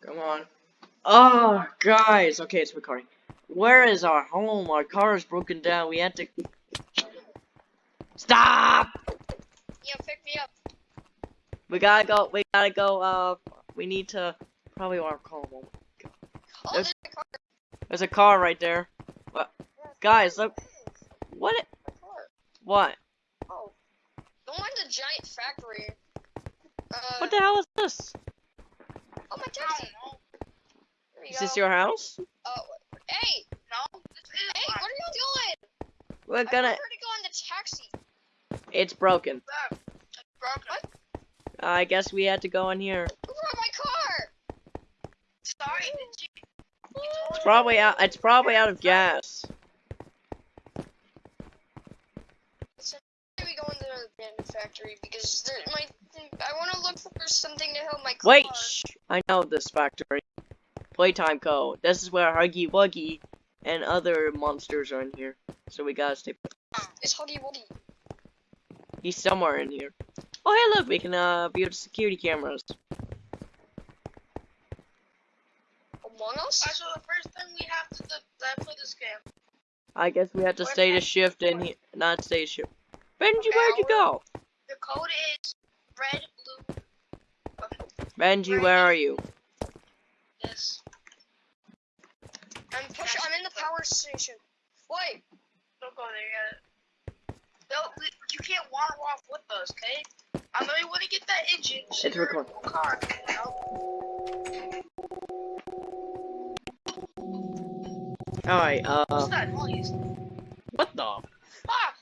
Come on. Oh, guys. Okay, it's recording. Where is our home? Our car is broken down. We had to. Stop! Yeah, pick me up. We gotta go. We gotta go. Uh, we need to. Probably want to call home. Oh, There's- there's a car. There's a car right there. What? Guys, look. There it is. What? it- What? Oh. Don't mind the giant factory. Uh, What the hell is this? Oh, my taxi. There we Is go. This your house? Oh, hey, No, this is hey, mine. where are y'all going? We're gonna. prefer to go on the taxi. It's broken. Look, it's broken. What? I guess we had to go in here. Who brought my car? Sorry, did you? It's probably out. It's probably out of gas. Why we go into the abandoned factory because there, my I want to look for something to help my car. Wait, shh. I know this factory. Playtime Co. This is where Huggy Wuggy and other monsters are in here. So we gotta stay. It's Huggy Wuggy. He's somewhere in here. Oh, hey, look, we can uh view the security cameras. Among Us? Alright, so the first thing we have to do, uh, play this game. I guess we have to Where's stay to shift in here, not stay to shift. Benji, Okay, where'd you go? The code is red, blue, Benji, where are you? this. I'm push. I'm in the power station. Wait. Don't go there yet. No, we- you can't wander off with us, okay? I know you want to get that engine. It's recording. Car, you know? Alright, uh, What's that noise? what the? Ah!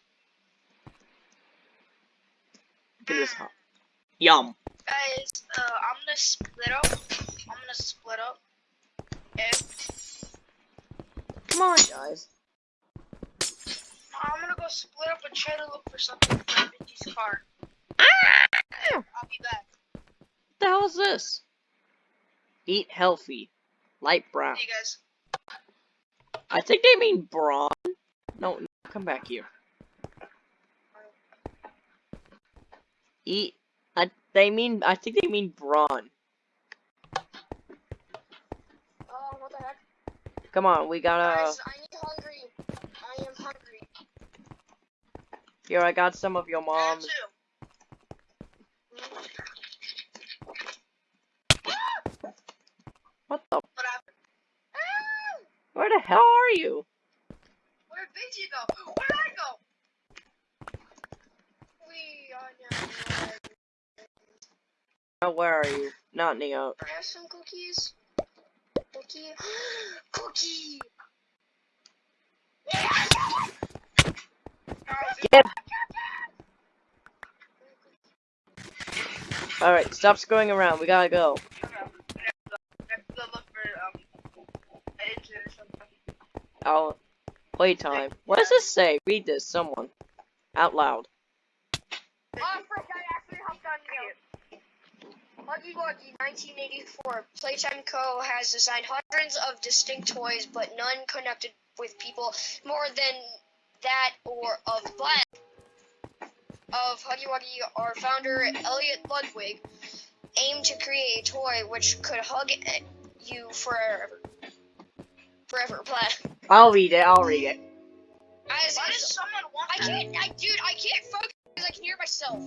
Look at this hot. Yum. Guys, uh, I'm gonna split up. I'm gonna split up. Okay? Come on, guys. I'm gonna go split up and try to look for something for Benji's car. Ah! I'll be back. What the hell is this? Eat healthy. Light brown. You guys. I think they mean brawn. No, no, come back here. Eat. I, they mean. I think they mean brawn. Oh, what the heck? Come on, we gotta. Guys, I need hungry. I am hungry. Here, I got some of your mom's. What the? What happened? Ah! Where the hell are you? Where'd Benji go? Where'd I go? We are now. Where are you? Not Neo. Can I have some cookies? Cookie. Cookie. Get. All right, stop screwing around. We gotta go. I'll playtime. What does this say? Read this, someone. Out loud. Oh, frick, I actually hopped on you. Huggy Wuggy, 1984. Playtime Co. has designed hundreds of distinct toys, but none connected with people more than that or of Black. Of Huggy Wuggy, our founder, Elliot Ludwig, aimed to create a toy which could hug you forever. Forever, Black. I'll read it. I'll read it. As Why does someone want I that? can't, I, dude, I can't focus because I can hear myself.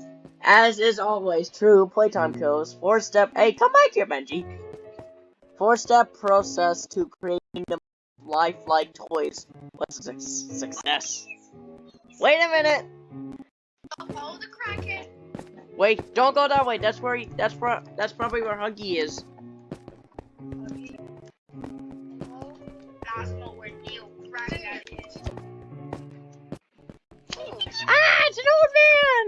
As is always true, playtime kills. Four step. Hey, come back here, Benji. Four step process to creating the lifelike toys. What's su- success? Wait a minute. Follow the crackhead. Wait, don't go that way. That's where. He, that's where. That's probably where Huggy is. That's not where Neil is. Ah, it's an old man.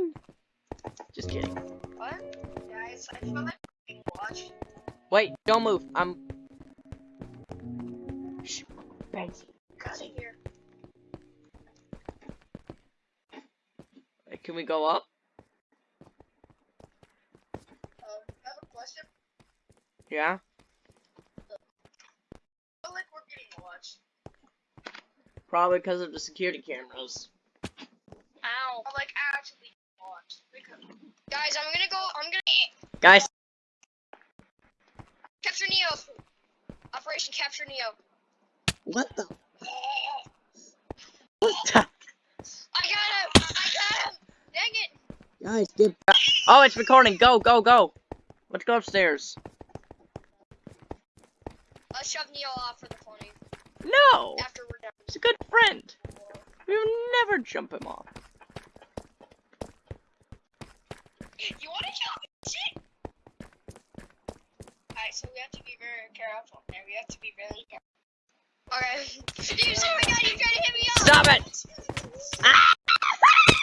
Wait, don't move. I'm. Shh, Benji. What's in here? Wait, Can we go up? Um, I have a question. Yeah. I feel like we're getting watched. Probably because of the security cameras. Ow. Like actually watched. Because Guys, I'm gonna go. I'm gonna Guys, Capture Neo. Operation Capture Neo. What the? What the? I got him! I got him! Dang it! Guys, get back. Oh, it's recording. Go, go, go. Let's go upstairs. Let's shove Neo off for the funny. No! After we're done. He's a good friend. We would never jump him off. You want to kill me? Shit. Alright, so we have to be very careful there. We have to be really careful. Okay. you see my god, you trying to hit me off! Stop it! Ah!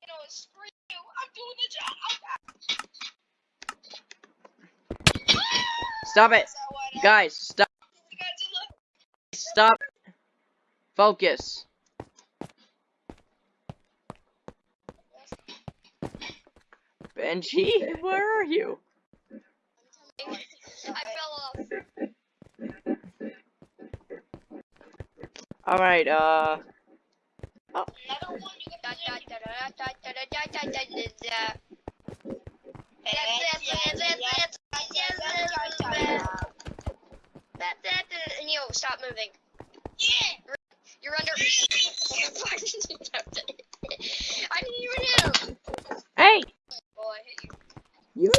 You know, screw you. I'm doing the job. Stop it! So? Guys, stop. We got. Stop. Focus. Benji, where are you? I fell off. Alright, uh. Another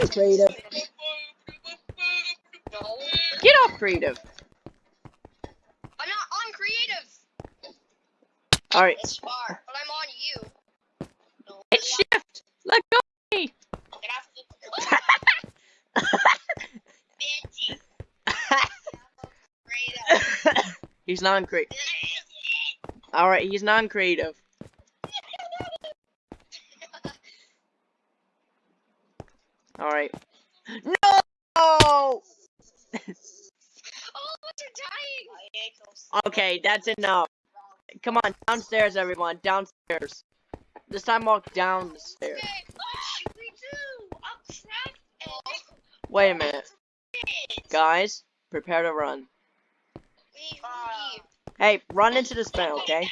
creative. No. Get off creative. I'm not on creative, Alright, It's far. but I'm on you. No. it's shift. Let go of me. Get off the he's non-creative. Alright, he's non-creative. Alright. No! All of us are dying. Okay, that's enough. Come on, downstairs, everyone. Downstairs. This time walk down the stairs. Okay. Me too. I'm trapped Wait a minute. Guys, prepare to run. Leave, Uh, leave. Hey, run into this fan, okay?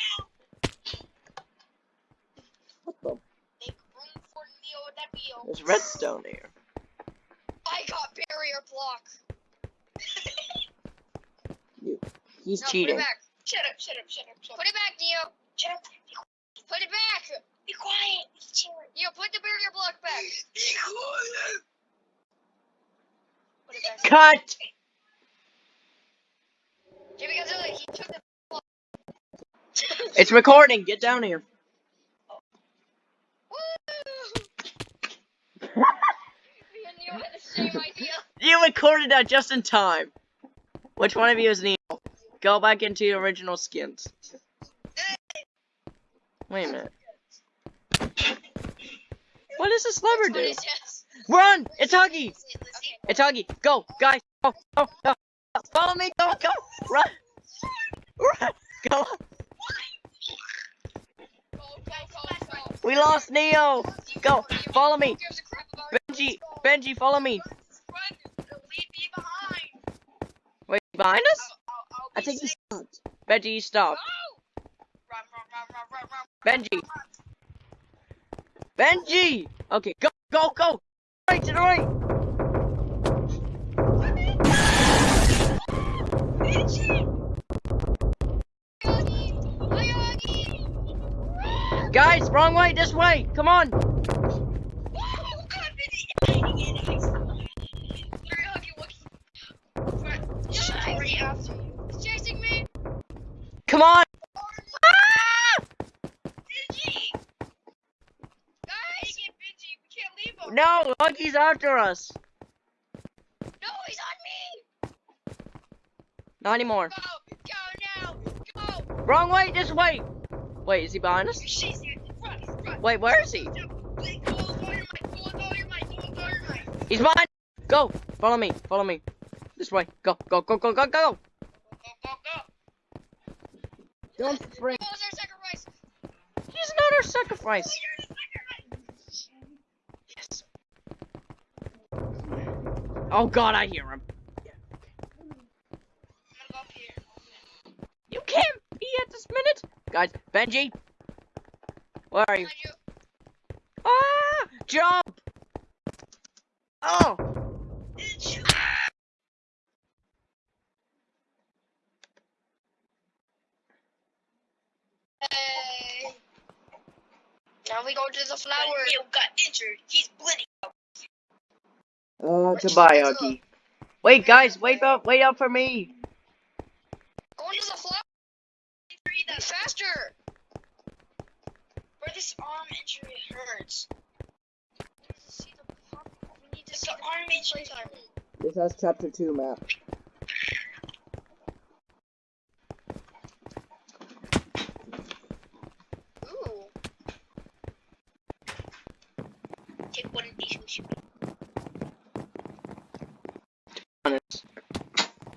What the? Make room for Neo Devil. There's redstone here. I got barrier block. He's No, put cheating. it back. Shut up, shut up, shut up, shut up. Put it back, Neo. Shut up. Put it back. Be quiet. Be quiet. Neo, put the barrier block back. Be quiet. Put it back. Cut! Jimmy Godzilla, he took the. It's recording. Get down here. Woo! Me and Neo had the same idea. You recorded that just in time. Which one of you is Neil? Go back into your original skins. Wait a minute. What does this lever do? Run! It's Huggy! It's Huggy! Go! Guys! Go! Go! Go! Follow me! Go! Go! Run! Run! Go! We lost Neo! Go! Follow me! Who gives a crap about Benji! Benji, follow me! behind us? I think he's not. Benji, you stop. Benji. Benji! Okay, go, go, go! Right to the right! Guys, wrong way, this way! Come on! You. He's chasing me. Come on! Ah! Benji. Guys. It, Benji. We can't leave him. No, Huggy's after us. No, he's on me. Not anymore. Go, go now. Go. Wrong way! This way! Wait, is he behind us? She's here. Run, run. Wait, where is he? He's behind! Go! Follow me, follow me. This way. Go, go, go, go, go, go! Go, go, go. Don't. What was our sacrifice? He's not our sacrifice. Second. Yes. Oh god, I hear him. Go. You can't be at this minute! Guys, Benji! Where are you? You. Ah! Jump! Oh! It's you. Hey. Now we go to the flower. Neil got injured. He's bleeding. Uh, goodbye, Huggy. Wait, guys, wait up, wait up for me. Going to the flower. That faster. where this arm injury hurts. We need to see the. We need to It's see the the arm injury. This has chapter 2 map. Ooh. Take one of these with you. Honest. Neil almost died. Look what he did to Batman arm like three times.